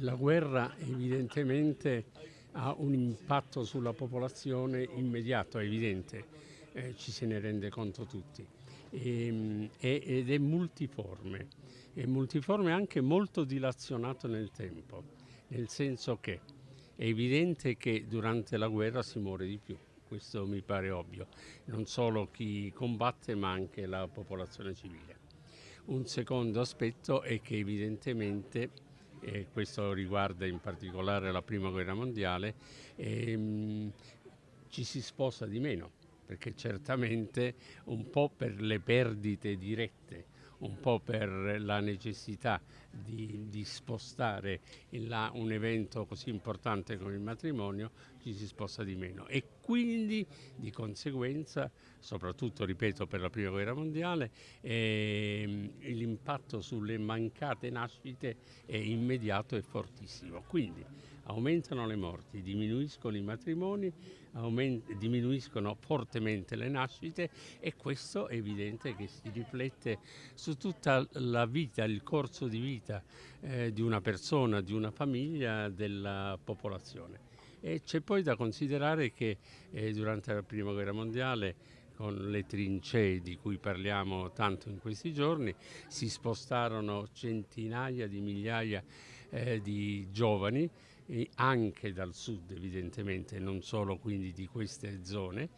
La guerra evidentemente ha un impatto sulla popolazione immediato, evidente, eh, ci se ne rende conto tutti, e, ehm, ed è multiforme, è multiforme anche molto dilazionato nel tempo, nel senso che è evidente che durante la guerra si muore di più, questo mi pare ovvio, non solo chi combatte ma anche la popolazione civile. Un secondo aspetto è che evidentemente e questo riguarda in particolare la prima guerra mondiale, ehm, ci si sposa di meno, perché certamente un po' per le perdite dirette, un po' per la necessità di, di spostare là un evento così importante come il matrimonio, ci si sposta di meno e quindi di conseguenza, soprattutto ripeto per la prima guerra mondiale, eh, l'impatto sulle mancate nascite è immediato e fortissimo. Quindi aumentano le morti, diminuiscono i matrimoni, diminuiscono fortemente le nascite e questo è evidente che si riflette su tutta la vita, il corso di vita eh, di una persona, di una famiglia, della popolazione. E c'è poi da considerare che eh, durante la Prima Guerra Mondiale con le trincee di cui parliamo tanto in questi giorni, si spostarono centinaia di migliaia eh, di giovani anche dal sud evidentemente, non solo quindi di queste zone,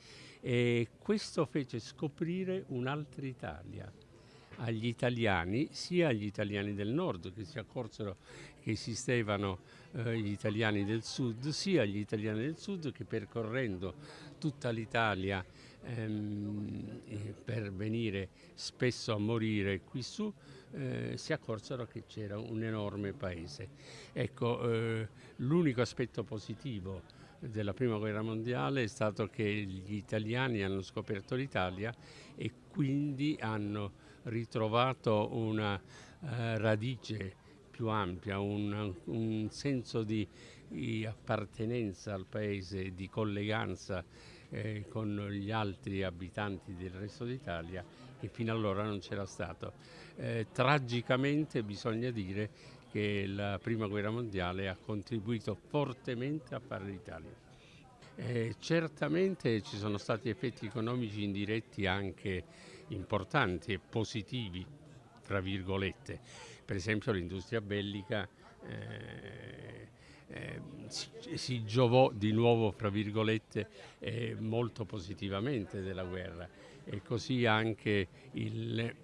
e questo fece scoprire un'altra Italia agli italiani, sia agli italiani del nord che si accorsero che esistevano eh, gli italiani del sud, sia agli italiani del sud che percorrendo tutta l'Italia ehm, per venire spesso a morire qui su, eh, si accorsero che c'era un enorme paese. Ecco, eh, l'unico aspetto positivo della prima guerra mondiale è stato che gli italiani hanno scoperto l'Italia e quindi hanno ritrovato una eh, radice più ampia, un, un senso di, di, appartenenza al paese, di colleganza eh, con gli altri abitanti del resto d'Italia che fino allora non c'era stato. Eh, tragicamente bisogna dire che la prima guerra mondiale ha contribuito fortemente a fare l'Italia. Eh, certamente ci sono stati effetti economici indiretti anche importanti e positivi, tra virgolette. Per esempio l'industria bellica eh, eh, si, si, giovò di nuovo, fra virgolette, eh, molto positivamente della guerra e così anche il,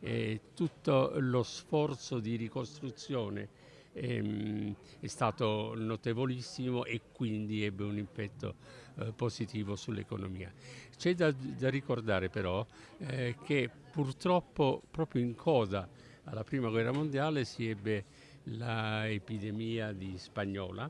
eh, tutto lo sforzo di ricostruzione ehm, è stato notevolissimo e quindi ebbe un impatto eh, positivo sull'economia. C'è da, da, ricordare però eh, che purtroppo proprio in coda alla prima guerra mondiale si ebbe l'epidemia di spagnola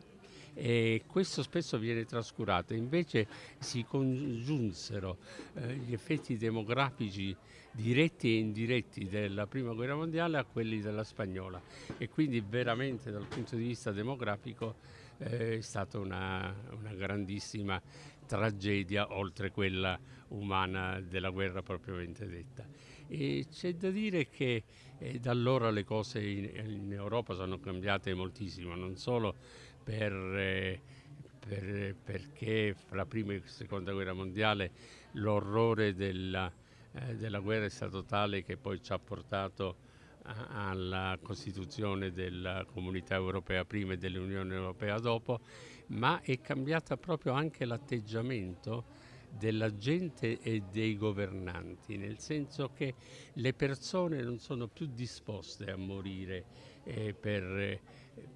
e questo spesso viene trascurato, invece si congiunsero eh, gli effetti demografici diretti e indiretti della prima guerra mondiale a quelli della spagnola e quindi veramente dal punto di vista demografico eh, è stata una, una grandissima tragedia oltre quella umana della guerra propriamente detta. E c'è da dire che eh, da allora le cose in, in, Europa sono cambiate moltissimo, non solo per, eh, per, perché fra la prima e la seconda guerra mondiale l'orrore della, eh, della guerra è stato tale che poi ci ha portato alla Costituzione della Comunità Europea prima e dell'Unione Europea dopo, ma è cambiata proprio anche l'atteggiamento della gente e dei governanti, nel senso che le persone non sono più disposte a morire eh, per,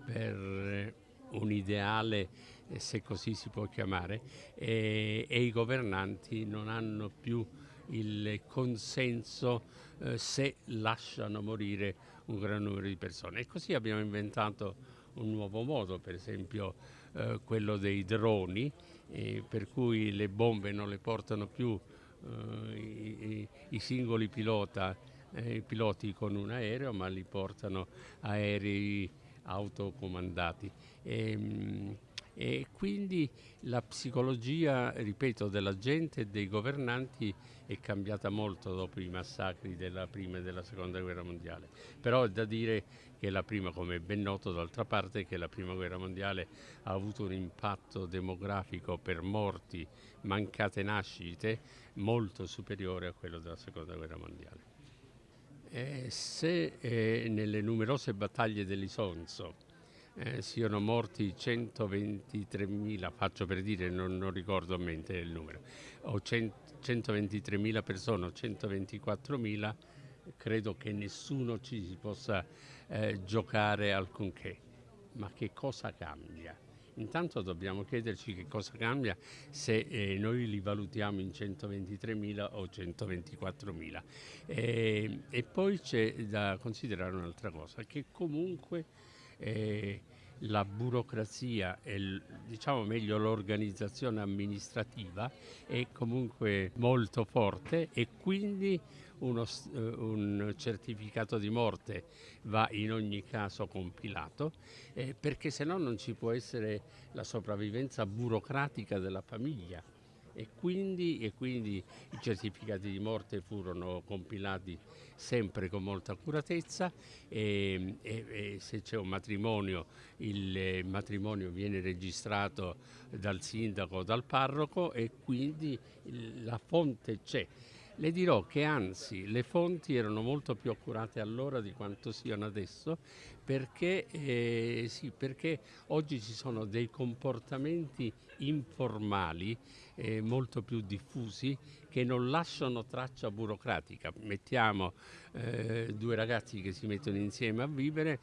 per, un ideale, eh, se così si può chiamare, e, e i governanti non hanno più il consenso eh, se lasciano morire un gran numero di persone. E così abbiamo inventato un nuovo modo, per esempio eh, quello dei droni, eh, per cui le bombe non le portano più eh, i, i, singoli pilota, eh, piloti con un aereo, ma li portano aerei autocomandati. E, ehm, e quindi la psicologia, ripeto, della gente e dei governanti è cambiata molto dopo i massacri della prima e della seconda guerra mondiale. Però è da dire che la prima, come è ben noto d'altra parte, che la prima guerra mondiale ha avuto un impatto demografico per morti, mancate nascite, molto superiore a quello della seconda guerra mondiale. Eh, se eh, nelle numerose battaglie dell'Isonzo eh, siano morti 123.000, faccio per dire, non, non, ricordo a mente il numero, o 123.000 persone o 124.000, credo che nessuno ci si possa eh, giocare alcunché. Ma che cosa cambia? Intanto dobbiamo chiederci che cosa cambia se eh, noi li valutiamo in 123.000 o 124.000. Eh, e poi c'è da considerare un'altra cosa, che comunque eh, la burocrazia e diciamo meglio l'organizzazione amministrativa è comunque molto forte e quindi uno, eh, un certificato di morte va in ogni caso compilato eh, perché se no non ci può essere la sopravvivenza burocratica della famiglia e quindi, e quindi, i certificati di morte furono compilati sempre con molta accuratezza e, e, e se c'è un matrimonio il matrimonio viene registrato dal sindaco o dal parroco e quindi la fonte c'è. Le dirò che anzi le fonti erano molto più accurate allora di quanto siano adesso perché, eh, sì, perché oggi ci sono dei comportamenti informali eh, molto più diffusi che non lasciano traccia burocratica. Mettiamo eh, due ragazzi che si mettono insieme a vivere,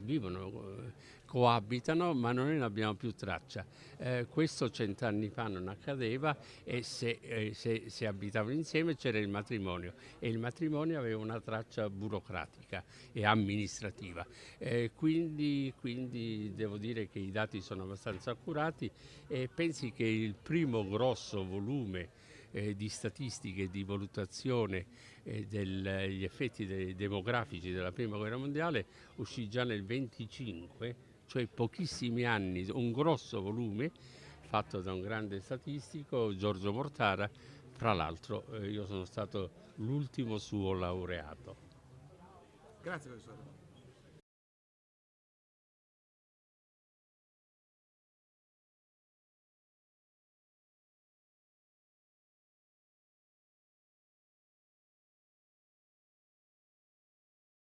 vivono, coabitano ma noi non abbiamo più traccia. Eh, questo cent'anni fa non accadeva e se, eh, se, se, abitavano insieme c'era il matrimonio e il matrimonio aveva una traccia burocratica e amministrativa. Eh, quindi, quindi devo dire che i dati sono abbastanza accurati e pensi che il primo grosso volume eh, di statistiche di valutazione eh, degli effetti de demografici della prima guerra mondiale uscì già nel 25, cioè pochissimi anni, un grosso volume fatto da un grande statistico, Giorgio Mortara, fra l'altro eh, io sono stato l'ultimo suo laureato. Grazie professore.